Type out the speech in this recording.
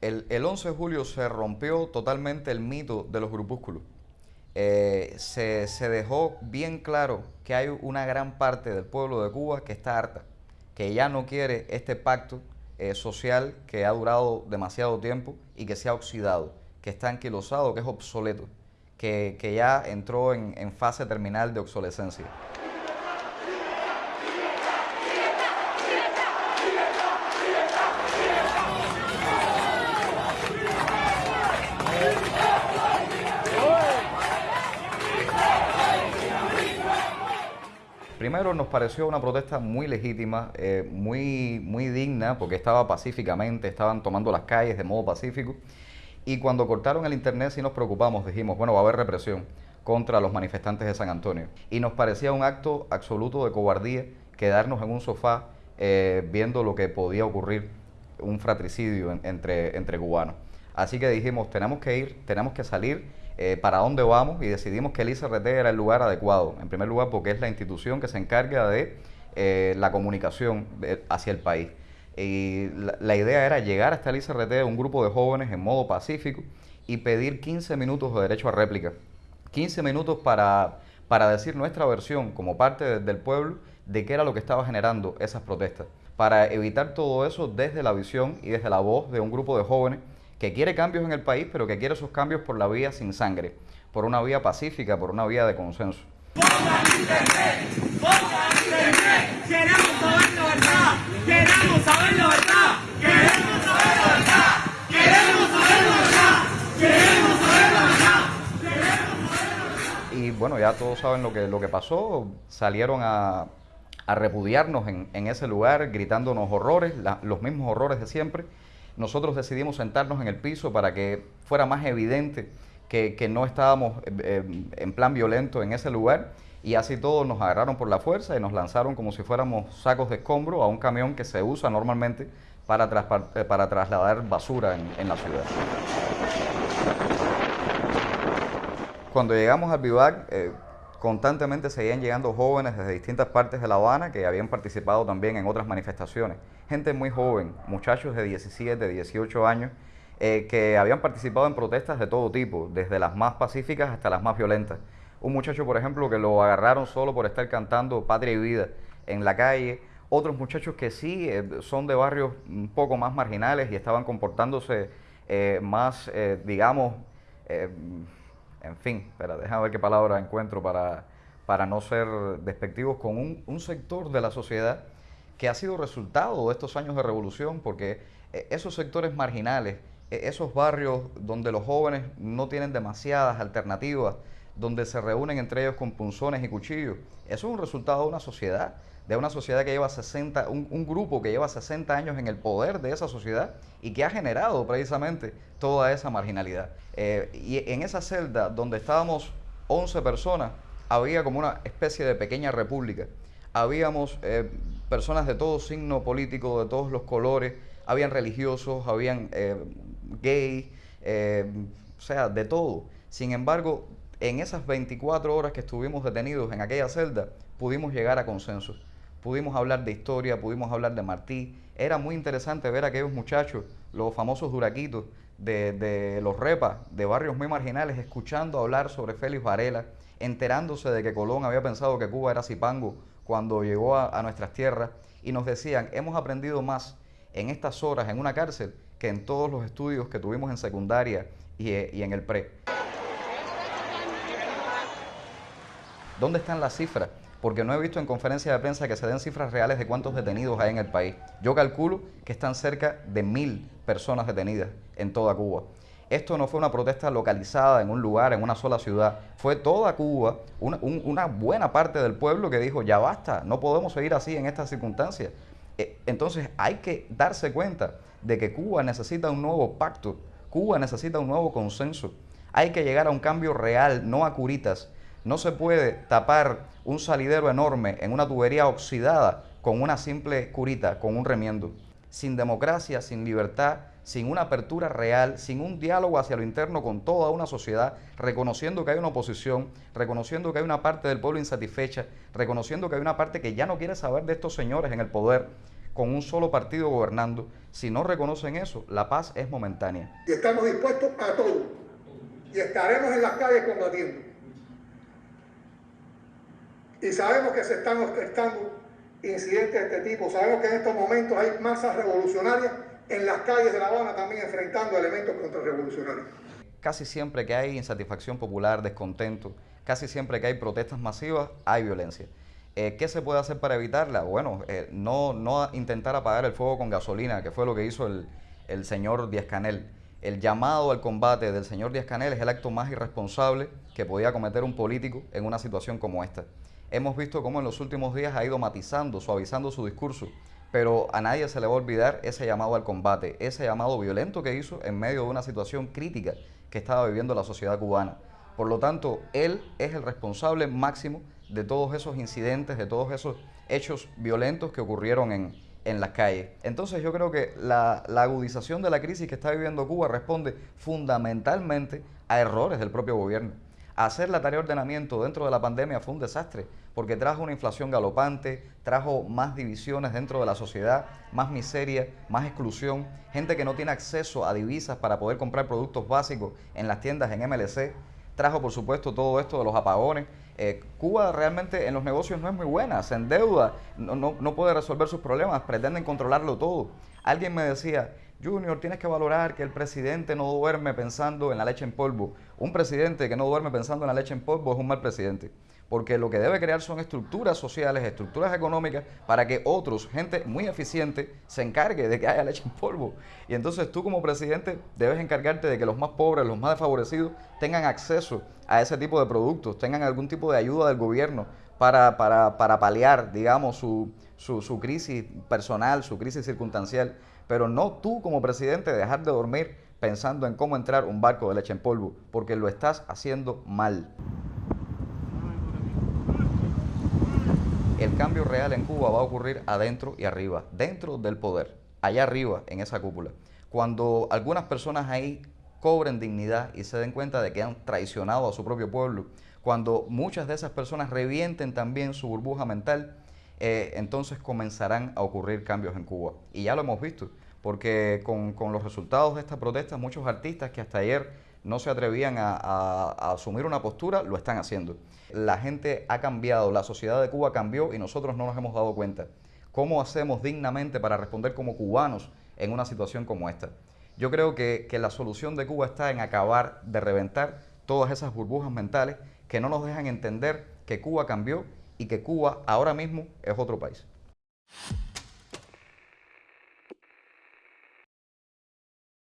El, el 11 de julio se rompió totalmente el mito de los grupúsculos. Eh, se, se dejó bien claro que hay una gran parte del pueblo de Cuba que está harta, que ya no quiere este pacto eh, social que ha durado demasiado tiempo y que se ha oxidado, que está anquilosado, que es obsoleto, que, que ya entró en, en fase terminal de obsolescencia. Primero nos pareció una protesta muy legítima, eh, muy, muy digna, porque estaba pacíficamente, estaban tomando las calles de modo pacífico. Y cuando cortaron el internet sí nos preocupamos, dijimos, bueno, va a haber represión contra los manifestantes de San Antonio. Y nos parecía un acto absoluto de cobardía quedarnos en un sofá eh, viendo lo que podía ocurrir, un fratricidio entre, entre cubanos. Así que dijimos, tenemos que ir, tenemos que salir eh, para dónde vamos y decidimos que el ICRT era el lugar adecuado. En primer lugar porque es la institución que se encarga de eh, la comunicación hacia el país. Y la, idea era llegar hasta el ICRT un grupo de jóvenes en modo pacífico y pedir 15 minutos de derecho a réplica. 15 minutos para, para decir nuestra versión como parte del pueblo de qué era lo que estaba generando esas protestas. Para evitar todo eso desde la visión y desde la voz de un grupo de jóvenes que quiere cambios en el país, pero que quiere esos cambios por la vía sin sangre, por una vía pacífica, por una vía de consenso. Y bueno, ya todos saben lo que, lo que pasó, salieron a, a repudiarnos en, en, ese lugar, gritándonos horrores, los mismos horrores de siempre nosotros decidimos sentarnos en el piso para que fuera más evidente que, no estábamos eh, eh, en plan violento en ese lugar y así todos nos agarraron por la fuerza y nos lanzaron como si fuéramos sacos de escombro a un camión que se usa normalmente para, eh, para trasladar basura en, la ciudad. Cuando llegamos al vivac, constantemente seguían llegando jóvenes desde distintas partes de La Habana que habían participado también en otras manifestaciones. Gente muy joven, muchachos de 17, 18 años, eh, que habían participado en protestas de todo tipo, desde las más pacíficas hasta las más violentas. Un muchacho, por ejemplo, que lo agarraron solo por estar cantando Patria y Vida en la calle. Otros muchachos que sí eh, son de barrios un poco más marginales y estaban comportándose eh, más, digamos, en fin, espera, déjame ver qué palabra encuentro para, para no ser despectivos con un, un, sector de la sociedad que ha sido resultado de estos años de revolución, porque eh, esos sectores marginales, e, esos barrios donde los jóvenes no tienen demasiadas alternativas, donde se reúnen entre ellos con punzones y cuchillos, eso es un resultado de una sociedad de una sociedad que lleva 60, un, grupo que lleva 60 años en el poder de esa sociedad y que ha generado precisamente toda esa marginalidad. Eh, y en esa celda donde estábamos 11 personas, había como una especie de pequeña república. Habíamos eh, personas de todo signo político, de todos los colores, habían religiosos, habían eh, gays, o sea, de todo. Sin embargo, en esas 24 horas que estuvimos detenidos en aquella celda, pudimos llegar a consensos pudimos hablar de historia, pudimos hablar de Martí. Era muy interesante ver a aquellos muchachos, los famosos duraquitos de, los repas, de barrios muy marginales, escuchando hablar sobre Félix Varela, enterándose de que Colón había pensado que Cuba era Zipango cuando llegó a, nuestras tierras y nos decían, hemos aprendido más en estas horas en una cárcel que en todos los estudios que tuvimos en secundaria y, y en el pre. ¿Dónde están las cifras? Porque no he visto en conferencia de prensa que se den cifras reales de cuántos detenidos hay en el país. Yo calculo que están cerca de mil personas detenidas en toda Cuba. Esto no fue una protesta localizada en un lugar, en una sola ciudad. Fue toda Cuba, una, buena parte del pueblo que dijo, ya basta, no podemos seguir así en estas circunstancias. Eh, entonces hay que darse cuenta de que Cuba necesita un nuevo pacto, Cuba necesita un nuevo consenso. Hay que llegar a un cambio real, no a curitas. No se puede tapar un salidero enorme en una tubería oxidada con una simple curita, con un remiendo. Sin democracia, sin libertad, sin una apertura real, sin un diálogo hacia lo interno con toda una sociedad, reconociendo que hay una oposición, reconociendo que hay una parte del pueblo insatisfecha, reconociendo que hay una parte que ya no quiere saber de estos señores en el poder, con un solo partido gobernando. Si no reconocen eso, la paz es momentánea. Y estamos dispuestos a todo. Y estaremos en las calles combatiendo. Y sabemos que se están orquestando incidentes de este tipo. Sabemos que en estos momentos hay masas revolucionarias en las calles de La Habana también enfrentando elementos contrarrevolucionarios. Casi siempre que hay insatisfacción popular, descontento, casi siempre que hay protestas masivas, hay violencia. Eh, ¿Qué se puede hacer para evitarla? Bueno, eh, no, no intentar apagar el fuego con gasolina, que fue lo que hizo el, el señor Díaz Canel. El llamado al combate del señor Díaz Canel es el acto más irresponsable que podía cometer un político en una situación como esta. Hemos visto cómo en los últimos días ha ido matizando, suavizando su discurso, pero a nadie se le va a olvidar ese llamado al combate, ese llamado violento que hizo en medio de una situación crítica que estaba viviendo la sociedad cubana. Por lo tanto, él es el responsable máximo de todos esos incidentes, de todos esos hechos violentos que ocurrieron en, en las calles. Entonces yo creo que la, la, agudización de la crisis que está viviendo Cuba responde fundamentalmente a errores del propio gobierno. Hacer la tarea de ordenamiento dentro de la pandemia fue un desastre porque trajo una inflación galopante, trajo más divisiones dentro de la sociedad, más miseria, más exclusión, gente que no tiene acceso a divisas para poder comprar productos básicos en las tiendas en MLC, trajo por supuesto todo esto de los apagones. Eh, Cuba realmente en los negocios no es muy buena, se endeuda, no, no, no puede resolver sus problemas, pretenden controlarlo todo. Alguien me decía, Junior, tienes que valorar que el presidente no duerme pensando en la leche en polvo. Un presidente que no duerme pensando en la leche en polvo es un mal presidente. Porque lo que debe crear son estructuras sociales, estructuras económicas, para que otros, gente muy eficiente, se encargue de que haya leche en polvo. Y entonces tú como presidente debes encargarte de que los más pobres, los más desfavorecidos, tengan acceso a ese tipo de productos, tengan algún tipo de ayuda del gobierno para, para, para paliar, digamos, su, su, su crisis personal, su crisis circunstancial pero no tú como presidente dejar de dormir pensando en cómo entrar un barco de leche en polvo, porque lo estás haciendo mal. El cambio real en Cuba va a ocurrir adentro y arriba, dentro del poder, allá arriba en esa cúpula. Cuando algunas personas ahí cobren dignidad y se den cuenta de que han traicionado a su propio pueblo, cuando muchas de esas personas revienten también su burbuja mental, eh, entonces comenzarán a ocurrir cambios en Cuba. Y ya lo hemos visto, porque con, con los resultados de esta protesta, muchos artistas que hasta ayer no se atrevían a, a, asumir una postura, lo están haciendo. La gente ha cambiado, la sociedad de Cuba cambió y nosotros no nos hemos dado cuenta. ¿Cómo hacemos dignamente para responder como cubanos en una situación como esta? Yo creo que, que la solución de Cuba está en acabar de reventar todas esas burbujas mentales que no nos dejan entender que Cuba cambió y que Cuba ahora mismo es otro país.